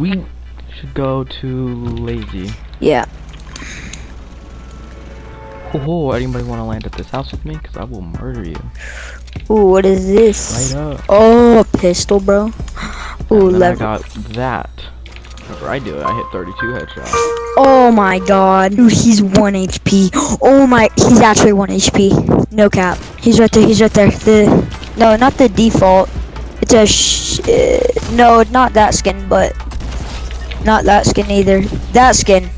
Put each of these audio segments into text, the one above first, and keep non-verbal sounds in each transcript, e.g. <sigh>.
We should go to Lazy. Yeah. Oh, anybody want to land at this house with me? Cause I will murder you. Ooh, what is this? Right up. Oh, a pistol, bro. Ooh, and then I got that. Whenever I do it, I hit 32 headshots. Oh my god. Dude, he's 1 HP. Oh my, he's actually 1 HP. No cap. He's right there, he's right there. The, no, not the default. It's a sh, uh, no, not that skin, but not that skin either. That skin.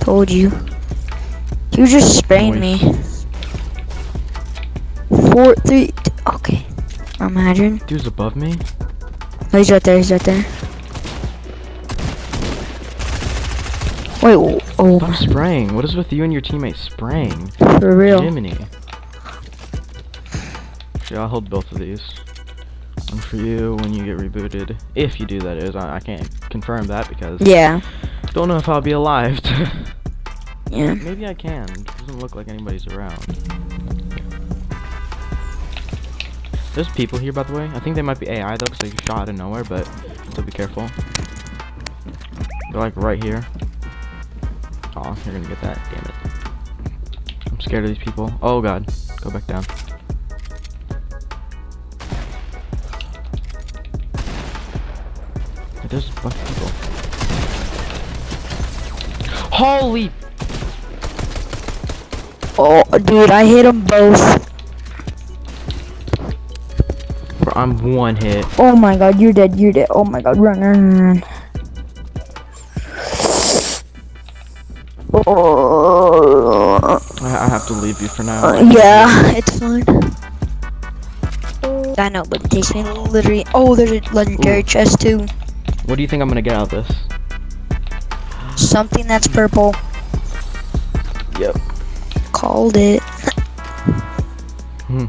Told you. You just spraying me. Four, three, t- okay. Imagine. Dude's above me. Oh, he's right there, he's right there. Wait, oh, oh Stop spraying. What is with you and your teammates spraying? for real. Jiminy. Yeah, I'll hold both of these. For you when you get rebooted. If you do, that is. I, I can't confirm that because Yeah, don't know if I'll be alive. <laughs> yeah. Maybe I can. Doesn't look like anybody's around. There's people here, by the way. I think they might be AI though, because they shot out of nowhere. But still be careful. They're like right here. Oh, you're gonna get that. Damn it. I'm scared of these people. Oh god. Go back down. There's a bunch of people. Holy Oh, dude, I hit them both. Bro, I'm one hit. Oh my god, you're dead, you're dead. Oh my god, run, run, run. Oh, I, I have to leave you for now. uh, yeah, it's fine. I know, but it takes me literally. Oh, there's a legendary Ooh. chest too. What do you think I'm gonna get out of this? Something that's purple. Yep. Called it. Hmm.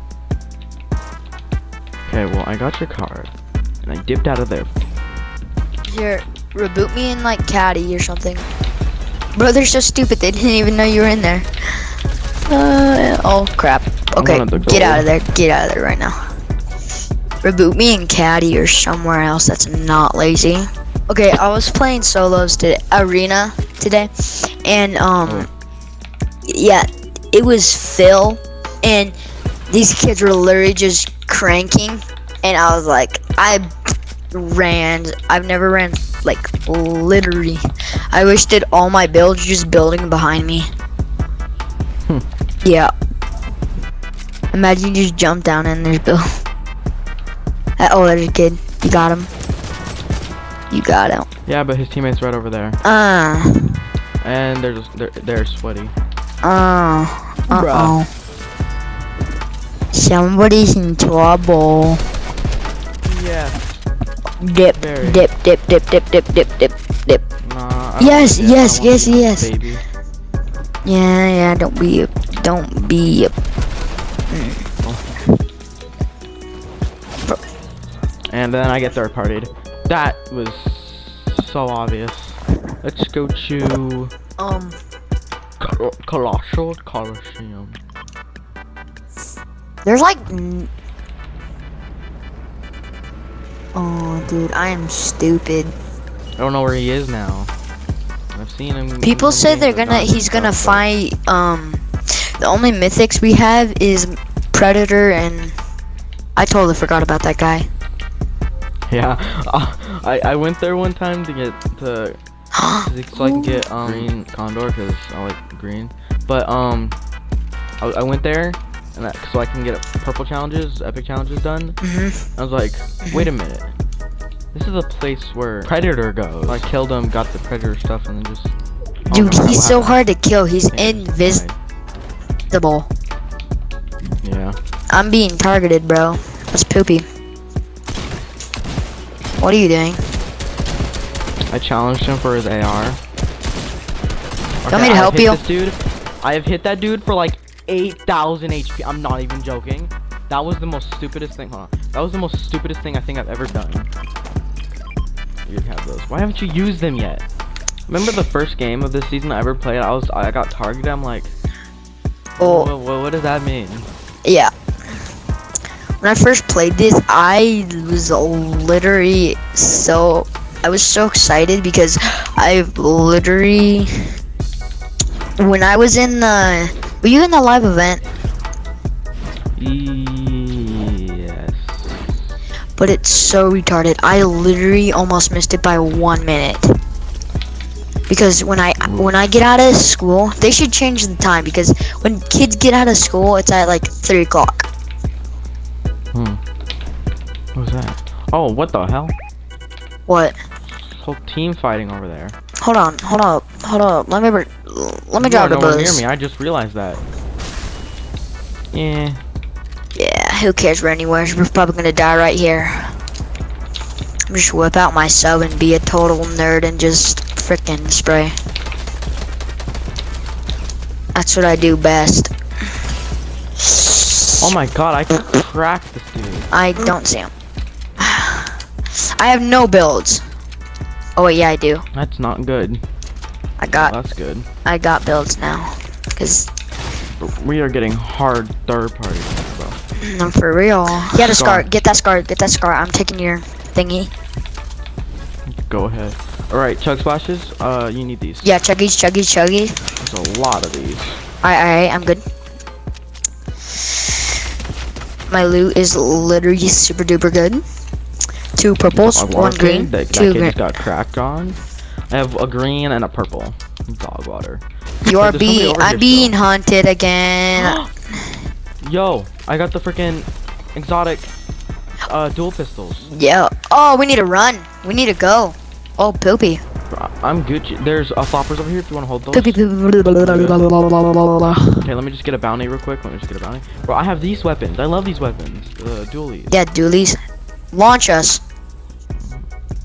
Okay, well I got your card, and I dipped out of there. Here, reboot me in like Catty or something. Bro, they're so stupid. They didn't even know you were in there. Uh, oh crap. Okay, get out of there. Get out of there right now. Reboot me in Catty or somewhere else that's not lazy. Okay, I was playing solos today, arena today, and um, yeah, it was Phil, and these kids were literally just cranking, and I was like, I ran. I've never ran like literally. I wasted all my builds just building behind me. Hmm. Yeah. Imagine you just jump down and there's Bill. Uh, oh, there's a kid. You got him. You got him. Yeah, but his teammate's right over there, Uh. and they're just they're they're sweaty. Uh. Uh oh. Somebody's in trouble. Yeah. Dip, Very. dip, dip, dip, dip, dip, dip, dip, dip. Nah. Yes, yeah, yes, yes, yes. Baby. Yeah, yeah. Don't be, a, don't be. A, And then I get third partied. That was so obvious. Let's go to um. Col- Colossal Coliseum. There's like. Oh, dude, I am stupid. I don't know where he is now. I've seen him. People say they're gonna. He's gonna but- fight. Um, the only mythics we have is Predator and. I totally forgot about that guy. <laughs> Yeah, uh, I I went there one time to get to so I can get <gasps> um green condor because I like green. But um, I, I went there and that, so I can get purple challenges, epic challenges done. hmm I was like, wait a minute, this is a place where predator goes. I killed him, got the predator stuff, and then just. oh, Dude, no, he's so hard to kill. He's I think I just invisible. Yeah. I'm being targeted, bro. That's poopy. What are you doing? I challenged him for his AR. Want me to I've help you? Dude, I have hit that dude for like 8,000 HP. I'm not even joking. That was the most stupidest thing. Hold on. That was the most stupidest thing I think I've ever done. You have those. Why haven't you used them yet? Remember the first game of this season I ever played? I was I got targeted. I'm like, Oh, what, what, what does that mean? yeah. When I first played this, I was literally so I was so excited because I've literally when I was in the were you in the live event? Yes. But it's so retarded. I literally almost missed it by one minute. Because when I when I get out of school, they should change the time because when kids get out of school, it's at like three o'clock. Oh, what the hell? What? Whole team fighting over there. Hold on, hold up, hold up. Let me let me You drop the nowhere near me. I just realized that. Yeah. Yeah, who cares? We're anywhere. We're probably gonna die right here. I'm just whip out my sub and be a total nerd and just frickin' spray. That's what I do best. Oh my god, I cracked this dude. I don't see him. I have no builds. Oh wait, yeah, I do. That's not good. I Oh, got that's good. I got builds now. Cause We are getting hard third party, bro. I'm for real. Get a scar. Scar. Get that scar. Get that scar. I'm taking your thingy. Go ahead. Alright, chug splashes. Uh, you need these. Yeah, chuggies, chuggies, chuggies. There's a lot of these. Alright, alright, I'm good. My loot is literally super duper good. Two purples, one green, That, two green. got cracked on. I have a green and a purple. Dog water. You are being, I'm being still. hunted again. <gasps> Yo, I got the freaking exotic uh, dual pistols. yeah. Oh, we need to run. We need to go. Oh, poopy. I'm Gucci. There's uh, floppers over here if you want to hold those. Okay, let me just get a bounty real quick. Let me just get a bounty. Bro, I have these weapons. I love these weapons. Uh, dualies. Yeah, dualies. Launch us.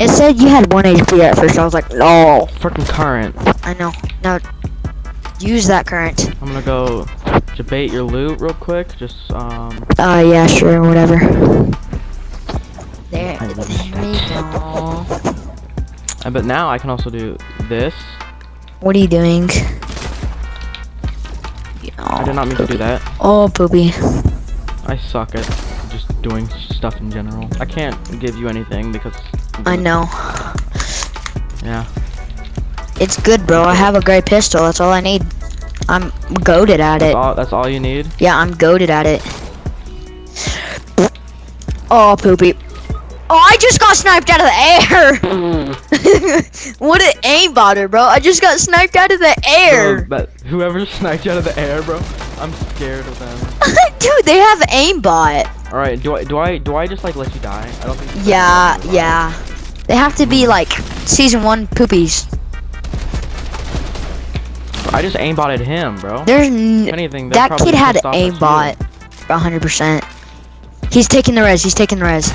it said you had one HP at first. I was like, no. Freaking current. I know. Now, use that current. I'm gonna go debate your loot real quick. Just um. Uh, yeah, sure, whatever. There, there we go. uh, But now I can also do this. What are you doing? I did not mean to do that. Oh, poopy. I suck at doing stuff in general. I can't give you anything because. I know. Yeah. It's good, bro. I have a great pistol. That's all I need. I'm goaded at That's it. all. That's all you need. Yeah, I'm goaded at it. Oh, poopy. Oh, I just got sniped out of the air. <laughs> what an aimbotter, bro. I just got sniped out of the Bro, air. but whoever sniped you out of the air, bro, I'm scared of them. <laughs> Dude, they have aimbot. All right, do I do I do I just like let you die? I don't think. Yeah, yeah. They have to be like season one poopies. I just aimbotted him, bro. There's n- anything, that kid had aimbot. 100%. He's taking the res. He's taking the res.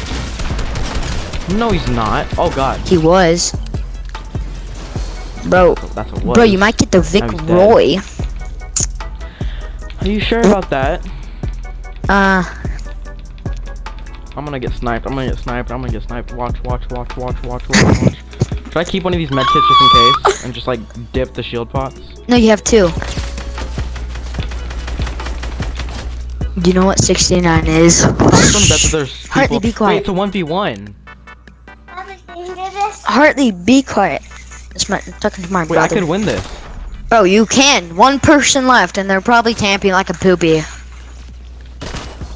No, he's not. Oh god, He was. Bro, that's a bro, you might get the Vic dead. Roy. Are you sure about that? Uh, I'm gonna get sniped. I'm gonna get sniped. I'm gonna get sniped. Watch, watch, watch, watch, watch, watch, watch. Should I keep one of these med kits just in case and just like dip the shield pots? no, you have two. Do you know what 69 is? I'm gonna bet that there's <sighs> people. Hartley, be quiet. Wait, it's a one v one. Hartley, be quiet. It's my, I'm talking to my Wait, I could win this. Bro, you can. One person left, and they're probably camping like a poopy.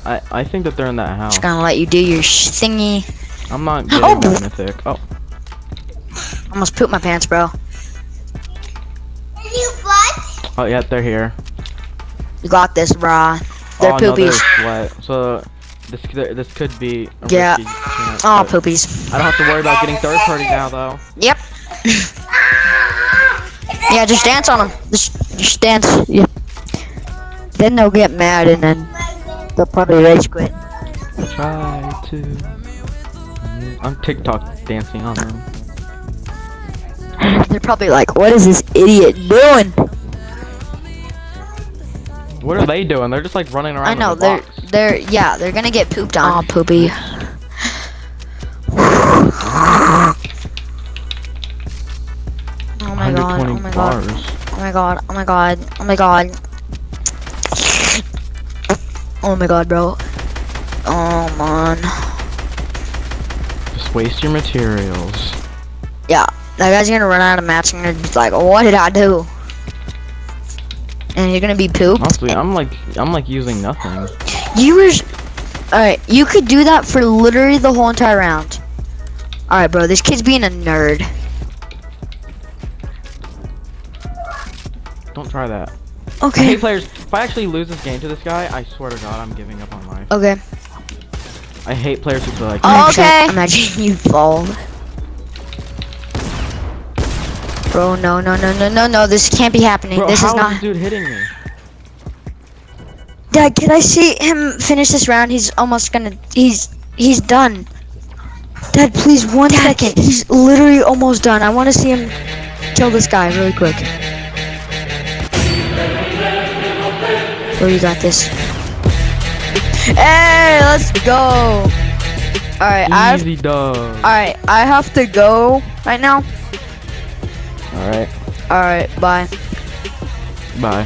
I I think that they're in that house. Just gonna let you do your sh- thingy. I'm not <gasps> getting Oh! that mythic. Oh, Almost pooped my pants, bro. Are you what? Oh yeah, they're here. You got this, brah. They're oh no, they're poopies. sweat. So this could- this could be. A Yeah. risky chance, Oh, poopies. I don't have to worry about getting third party now though. Yep. <laughs> yeah, just dance on them. Just, just dance. Yeah. Then they'll get mad and then they'll probably rage quit. Try to. I'm TikTok dancing on them. They're probably like, what is this idiot doing? What are they doing? They're just like running around. I know in the they're box. they're yeah they're gonna get pooped on. <sighs> Oh, poopy. Oh, oh my god! Oh my god! Oh my god! Oh my god! Oh my god! Oh my god, bro! Oh man! Just waste your materials. Yeah, that guy's gonna run out of mats and be like, "What did I do?" And you're gonna be pooped. Honestly, I'm like, I'm like using nothing. You were. Alright, you could do that for literally the whole entire round. Alright, bro, this kid's being a nerd. Don't try that. Okay. Hey players, if I actually lose this game to this guy, I swear to God, I'm giving up on life. Okay. I hate players who play like. Oh, okay. <laughs> Imagine you fall. Bro, no, no, no, no, no, no. This can't be happening. Bro, this is is not. this dude hitting me? Dad, can I see him finish this round? He's almost gonna. He's he's done. Dad, please, one second. He's literally almost done. I want to see him kill this guy really quick. Bro, you got this. Hey, let's go. All right, I've. All right, I have to go right now. All right. All right, bye. Bye.